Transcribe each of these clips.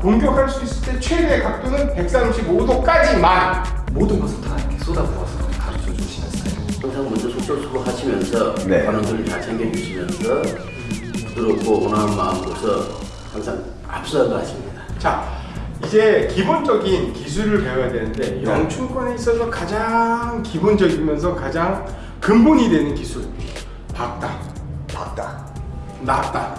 공격할 수 있을 때 최대 각도는 135도까지만. 모든 것을 다 이렇게 쏟아부어서 가르쳐 주시는 스타일. 항상 먼저 속절수고 하시면서 네. 관원들을 다 챙겨주시면서 부드럽고 온화한 마음으로서 항상 앞서가십니다. 자 이제 기본적인 기술을 배워야 되는데 네. 영춘권에 있어서 가장 기본적이면서 가장 근본이 되는 기술 박다. 박다. 낫다.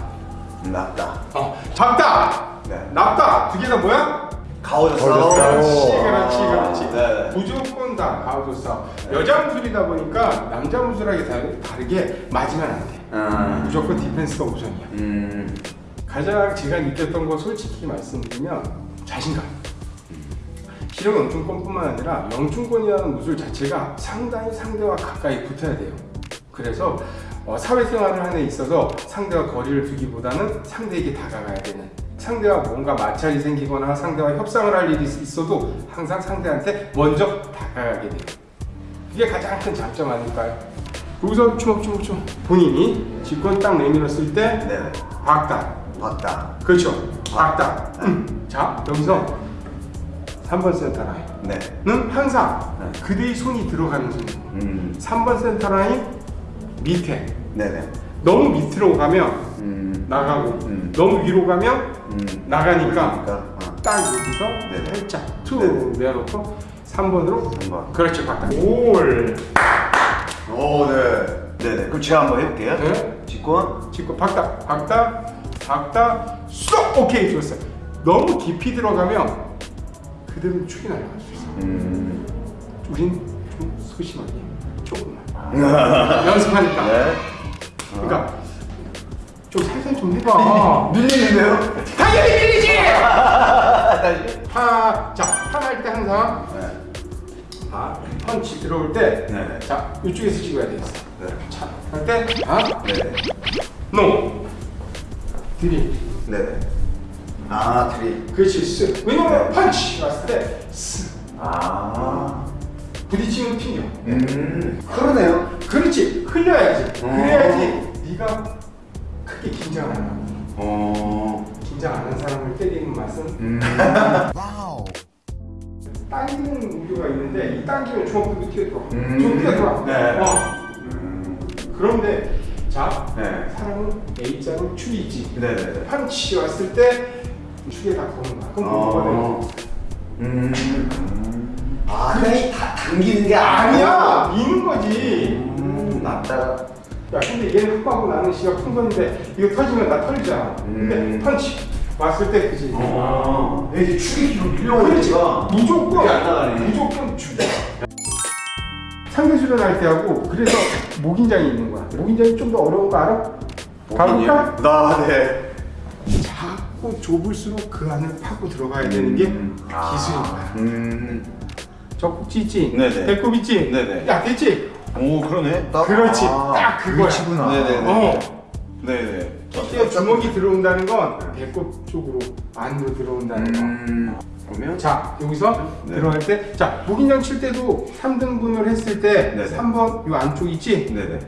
낫다. 어, 박다! 네. 납다 두개다 뭐야? 가오졌어. 그렇지, 그렇지, 그렇지. 네. 무조건 다 가우조싸. 여자 무술이다 보니까 남자 무술하게 다르- 다르게 맞으면 안 돼. 음. 무조건 디펜스가 우선이야. 음. 가장 제가 느꼈던 거 솔직히 말씀드리면 자신감. 실력 영춘권뿐만 아니라 영춘권이라는 무술 자체가 상당히 상대와 가까이 붙어야 돼요. 그래서 어, 사회생활을 하는 데 있어서 상대와 거리를 두기보다는 상대에게 다가가야 되는 상대와 뭔가 마찰이 생기거나 상대와 협상을 할 일이 있어도 항상 상대한테 먼저 다가가게 돼요. 그게 가장 큰 장점 아닐까요? 여기서 주먹주먹주먹 본인이 직권 딱 내밀었을 때 네. 박다 박다. 그렇죠. 박다. 음. 자, 여기서 3번 센터 네. 라인은 항상 네. 그대의 손이 들어가는 순. 음. 3번 센터 라인 밑에. 네네. 너무 밑으로 가면 음. 나가고 음. 너무 위로 가면 음. 나가니까 그러니까, 어. 딱 여기서 네네. 살짝 툭 내려놓고 3번으로 3번. 그렇죠. 박다. 올. 오, 네. 네네. 그럼 제가 한번 해볼게요. 네. 직권. 찍고 박다 박다 박다 쏙 오케이 좋았어요. 너무 깊이 들어가면 그대로 축이 날아갈 수 있어. 요 음. 우린 좀 소심하게 조금만 연습하니까 네. 그러니까 좀 살살 좀 해봐 밀리는데요? 당연히 밀리지 다시. 파자 파할 때 항상 네. 파 펀치 들어올 때 네. 자 이쪽에서 찍어야 되겠어 네. 차할때파 네네. 노 드림 네네. 아, 트리. 그렇지 스 왜냐면 펀치 왔을 때 스. 아. 부딪히면 튕겨 음. 그러네요. 그렇지 흘려야지 어. 그래야지 네가 크게 긴장 안 하고 어. 긴장 안 한 사람을 때리는 맛은 음. 당기는 우려가 있는데 이 당기면 주먹도 튀어 들어 음. 주먹 튀어들어 네. 어. 음. 그런데 자 네. 사람은 A자로 축이 있지 네네네. 펀치 왔을 때 축에 다 거는 거야 그럼 뭐가? 어. 음. 아, 그냥 다 당기는 게 아니야 미는 거지 음, 낫다. 야 근데 얘는 흑하고 나는 씨가 큰 건데 이거 터지면 나 털리잖아 근데 음. 펀치 왔을 때 그지 어. 이게 축이 뒤로 밀려오니까. 무조건 안 나가네. 무조건 죽여 상대 수련할 때 하고 그래서 목인장이 있는 거야 목인장이 좀 더 어려운 거 알아? 가볼까? 나, 네. 자꾸 좁을수록 그 안을 파고 들어가야 되는 게 음. 기술인 거야 음. 젖꼭지 있지? 네네. 배꼽 있지? 네네. 야 됐지? 오, 그러네. 딱. 그렇지 아, 딱 그거야. 네네네. 어. 네네. 이때 주먹이 들어온다는 건 배꼽 쪽으로 안으로 들어온다는 거 음. 그러면? 자 여기서 네. 들어갈 때, 자 목인장 칠 때도 3등분을 했을 때 네네. 3번 요 안쪽 있지? 네네.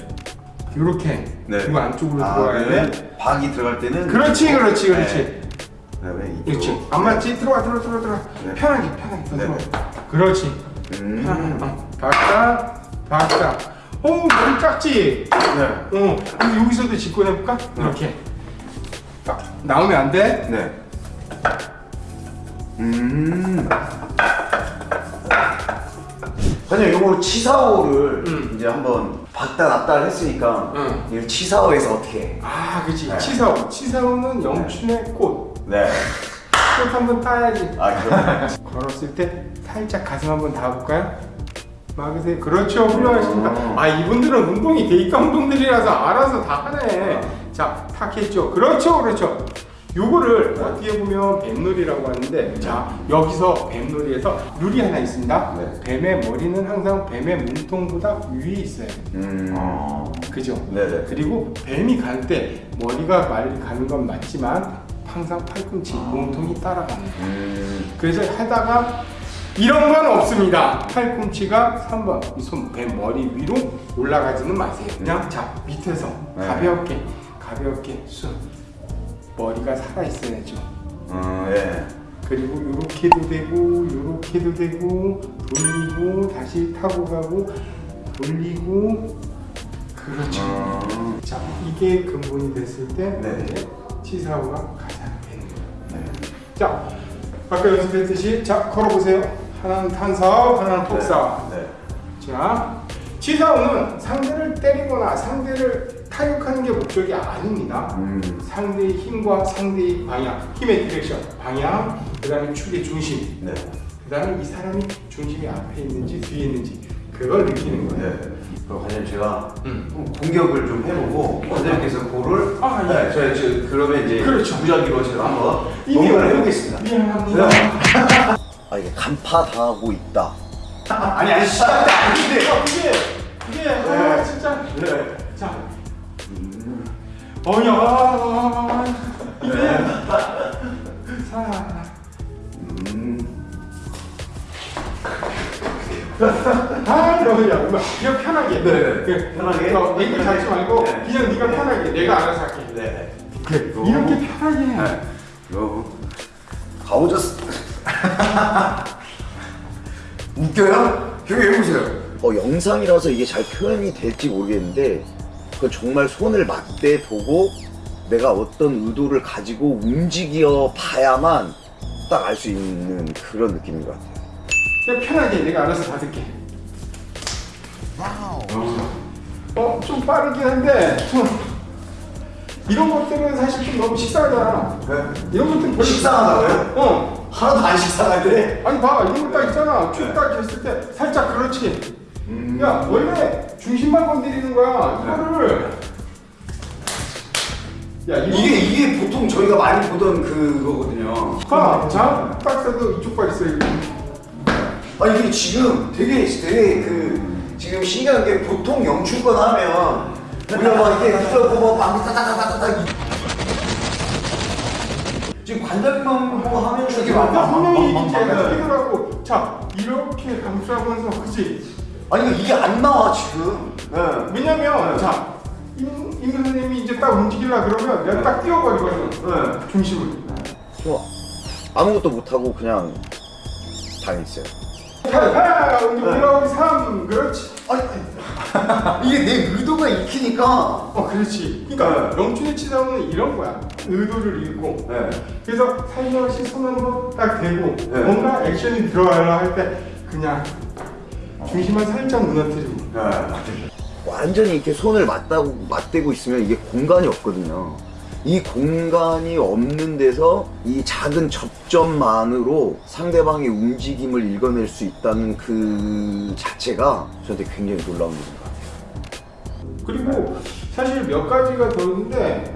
요렇게 네. 요 안쪽으로 아, 들어가야 돼. 박이 들어갈 때는. 그렇지, 그렇지, 그렇지. 네. 그렇지. 안 맞지? 들어와, 들어와, 들어와, 들어와. 네. 편하게, 편하게 더. 들어와. 그렇지. 음. 편하게. 어. 박다, 박다. 오, 머리 작지? 네. 어. 그럼 여기서도 직권해볼까? 이렇게. 딱 나오면 안 돼. 네. 음. 사장님 요거 치사오를 음. 이제 한번 박다 놨다 했으니까 음. 이 치사오에서 어떻게 해? 아, 그치. 네. 치사오. 치사오는 영춘의 꽃. 네. 꽃 한번 따야지. 아 그러네. 걸었을 때 살짝 가슴 한번 닿아볼까요? 막으세요. 그렇죠. 훌륭하십니다. 어. 아 이분들은 운동이 데이터 운동들이라서 알아서 다 하네. 자, 탁 했죠. 그렇죠, 그렇죠. 요거를 어떻게 보면 뱀놀이라고 하는데 자 여기서 뱀놀이에서 룰이 하나 있습니다. 네. 뱀의 머리는 항상 뱀의 몸통보다 위에 있어요. 음. 그죠? 네네. 그리고 뱀이 갈 때 머리가 말이 가는 건 맞지만 항상 팔꿈치, 몸통이 따라가는 거예요. 음. 그래서 하다가 이런 건 없습니다. 팔꿈치가 3번 이손뱀 머리 위로 올라가지는 마세요. 그냥 자 밑에서 네. 가볍게 가볍게 쑥 머리가 살아 있어야죠. 음. 예. 그리고 이렇게도 되고 이렇게도 되고 돌리고 다시 타고 가고 돌리고 그렇죠. 자 이게 근본이 됐을 때 네. 치사오가 가장 되는 거예요. 자 아까 연습했듯이 자 걸어보세요. 하나는 탄사오, 하나는 폭사오. 네. 자, 치사오는 상대를 때리거나 상대를 타격하는 게 목적이 아닙니다. 음. 상대의 힘과 상대의 방향, 힘의 direction, 방향, 그 다음에 축의 중심, 네. 그 다음에 이 사람이 중심이 앞에 있는지 뒤에 있는지 그걸 느끼는 거예요. 네. 관장님 제가 음. 좀 공격을 좀 해보고 관장님께서 볼을 아, 예. 네, 저희 저 그러면 이제 그렇죠. 무작위로 제가 한번 공격을 해보겠습니다. 미안합니다. 네. 아 이게 간파 당하고 있다. 아니 아니 시작 때 아닌데. 아, 이게 이게 아, 진짜 네. 자, 어야 이게 사. 음. 아, 너야, 엄마. 그냥 편하게. 네, 네. 그, 편하게. 어, 얘기 잡지 말고 네. 그냥 네가 편하게. 내가 알아서 할게. 네. 그래. 이렇게 편하게 해. 네. 요. 가오졌어. 웃겨요? 형이 해보세요. 어 영상이라서 이게 잘 표현이 될지 모르겠는데 그 정말 손을 맞대 보고 내가 어떤 의도를 가지고 움직여 봐야만 딱 알 수 있는 그런 느낌인 것 같아요. 그냥 편하게 내가 알아서 받을게. 어, 좀 빠르긴 한데 좀 이런 것들은 사실 좀 너무 식상하잖아. 네. 이런 것들은 별로 식상하다고요? 어. 하나도 안 식상한데. 아니 봐 이런 거 딱 있잖아 쭉딱 했을 때 살짝 그렇지 야 원래 중심만 건드리는 거야 이거를 야 이게 이게 보통 저희가 많이 보던 그거거든요. 봐, 자, 딱 써도 이쪽 발 있어 이거. 아니 이게 지금 되게 되게 그 지금 신기한 게 보통 영출권 하면 우리가 막 이렇게 들어보고 뭐 방귀 따다다다다다 지금 관절만 보고 하면 막 야, 분명히 막- 막- 막- 뛰더라고. 자, 이렇게 감싸면서 그치? 아니 이게 안 나와 지금. 네. 왜냐면 네. 자, 임, 임 선생님이 이제 딱 움직이려 그러면 내가 딱 뛰어버리거든. 네. 중심을. 저 아무것도 못하고 그냥 당했어요. 이제 네. 올라오기 3, 그렇지. 아니 아니, 이게 내 의도가 익히니까. 어, 그렇지. 그러니까 영춘의 치사오는 이런 거야. 의도를 읽고. 네. 그래서 살며시 손 한 번 딱 대고 네. 뭔가 액션이 들어가려 할 때 그냥 중심만 살짝 무너뜨리고. 네. 완전히 이렇게 손을 맞다고 맞대고 있으면 이게 공간이 없거든요. 이 공간이 없는 데서 이 작은 접점만으로 상대방의 움직임을 읽어낼 수 있다는 그 자체가 저한테 굉장히 놀라운 일인 것 같아요. 그리고 사실 몇 가지가 더 있는데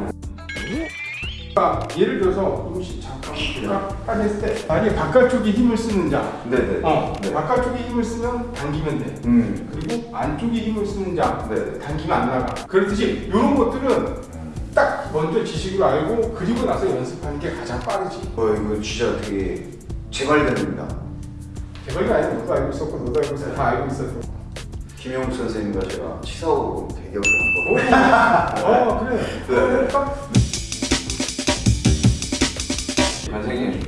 아, 예를 들어서 임시 잠깐 딱 했을 때 만약에 바깥쪽에 힘을 쓰는 자 네네. 어, 네. 바깥쪽에 힘을 쓰면 당기면 돼 음. 그리고 안쪽에 힘을 쓰는 자 네. 당기면 안 나가 그렇듯이 이런 것들은 딱 먼저 지식으로 알고 그리고 나서 연습하는 게 가장 빠르지 어 이거 진짜 되게 재발견입니다. 개발이 아니라 너도 알고 있었고 너도 알고 있었고 다 알고 있었어 김영욱 선생님과 제가 치사하고 대결을 한 거. 어 그래 네. 딱 선생님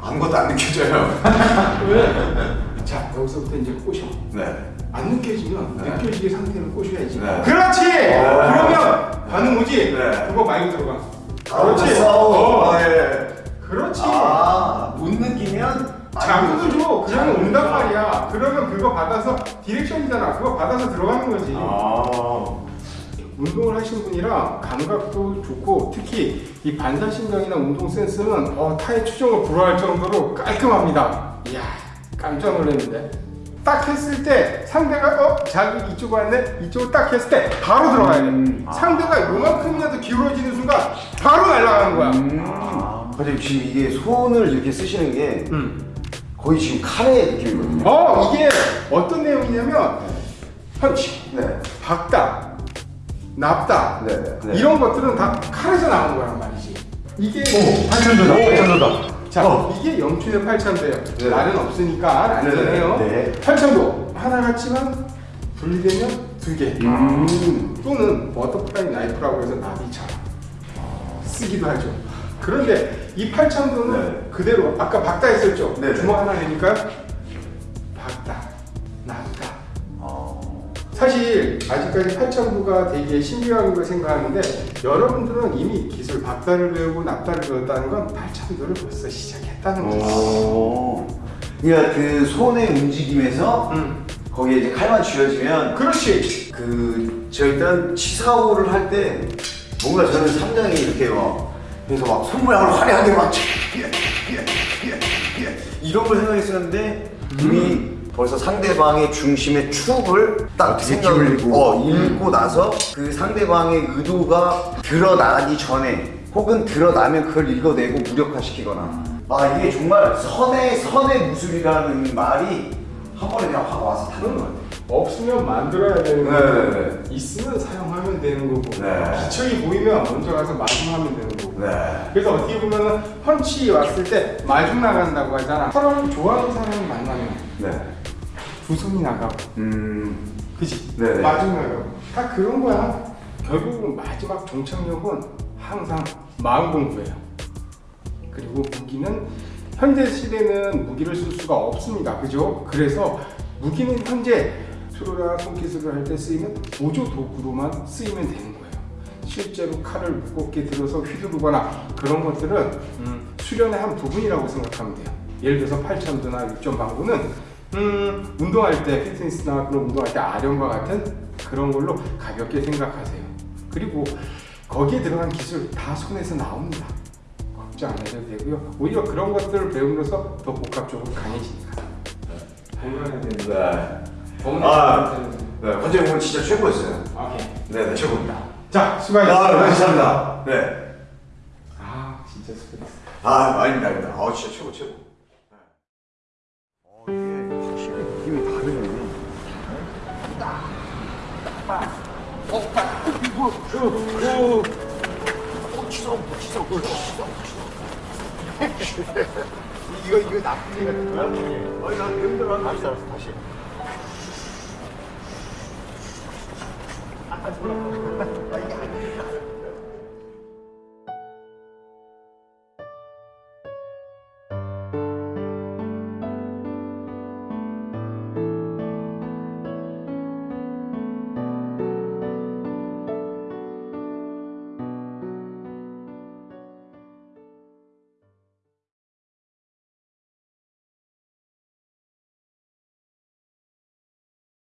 아무것도 안 느껴져요. 왜? 자 여기서부터 이제 꼬셔 네. 안 느껴지면 네. 느껴지게 상태를 꼬셔야지 네. 그렇지! 어. 그러면 반응 오지? 네. 그거 많이 들어가 아, 그렇지. 어. 아, 예. 그렇지 아, 못 느끼면 그러면 자극을 온단 줘. 말이야 그러면 그거 받아서 디렉션이잖아 그거 받아서 들어가는 거지 아. 운동을 하신 분이라 감각도 좋고 특히 이 반사신경이나 운동 센스는 어, 타의 추종을 불허할 정도로 깔끔합니다. 이야 깜짝 놀랐는데 딱 했을 때 상대가 어 자기 이쪽 왔네 이쪽을 딱 했을 때 바로 들어가야 돼. 음. 상대가 요만큼이라도 기울어지는 순간 바로 날아가는 거야. 아. 근데 지금 이게 손을 이렇게 쓰시는 게 음. 거의 지금 카레 느낌이거든요. 어 이게 어떤 내용이냐면 펀치, 네. 박다, 납다 네, 네, 네. 이런 것들은 다 칼에서 나온 거란 말이지. 이게 팔참도다. 팔참도다. 자, 어. 이게 영춘의 팔참도예요. 네. 날은 없으니까 안전해요. 네, 네. 팔참도 하나 같지만 분리되면 두 개. 음. 또는 butterfly knife라고 해서 나비처럼 쓰기도 하죠. 그런데 이 팔참도는 네. 그대로 아까 박다 했었죠. 네, 네. 주먹 하나 내니까 사실 아직까지 8천부가 되게 신비한 걸 생각하는데 여러분들은 이미 기술 박다를 배우고 납다를 배웠다는 건 8천부를 벌써 시작했다는 거죠. 오. 그러니까 그 손의 움직임에서 음. 거기에 이제 칼만 쥐어지면 그렇지. 그, 저 일단 치사오를 할 때 뭔가 저는 상당히 이렇게 막 그래서 막 손모양을 화려하게 막 이런 걸 생각했었는데 이미 벌써 상대방의 중심의 축을 딱 생각을. 어, 읽고 나서 그 상대방의 의도가 드러나기 전에 혹은 드러나면 그걸 읽어내고 무력화시키거나 아 이게 정말 선의 선의 무술이라는 말이 한 번에 그냥 확 와서 닿는 것 같아요. 없으면 만들어야 되는 네, 거고 네, 있으면 사용하면 되는 거고 네. 기척이 보이면 먼저 가서 마중하면 되는 거고 네. 그래서 어떻게 보면 은 펀치 왔을 때 마중 나간다고 하잖아 서로 좋아하는 사람이 만나면 네. 두 손이 나가고 음. 그지? 네네. 마중 나가고 다 그런 거야 결국은 마지막 종착역은 항상 마음 공부예요 그리고 무기는 현대 시대는 무기를 쓸 수가 없습니다. 그죠? 그래서 무기는 현재 수로나 손기술을 할 때 쓰이는 보조 도구로만 쓰이면 되는 거예요. 실제로 칼을 무겁게 들어서 휘두르거나 그런 것들은 음, 수련의 한 부분이라고 생각하면 돼요. 예를 들어서 8천도나 6점 방구는 음, 운동할 때 피트니스나 그런 운동할 때 아령과 같은 그런 걸로 가볍게 생각하세요. 그리고 거기에 들어간 기술 다 손에서 나옵니다. 걱정 안 해도 되고요. 오히려 그런 것들을 배움으로써 더 복합적으로 강해지니까. 건강해야 되는 네. 아, 네. 관장님 오늘 진짜 최고였어요. 오케이. 네, 네, 최고입니다. 자, 수고하셨습니다. 아, 감사합니다. 네. 아, 진짜 수고했어. 아, 아닙니다, 아닙니다. 아, 진짜 최고, 최고. 이거 이거 나쁜 얘기 같은 거야? 아니 난 힘들어. 다시 알았어 다시. 아, 몰라. 아, 이게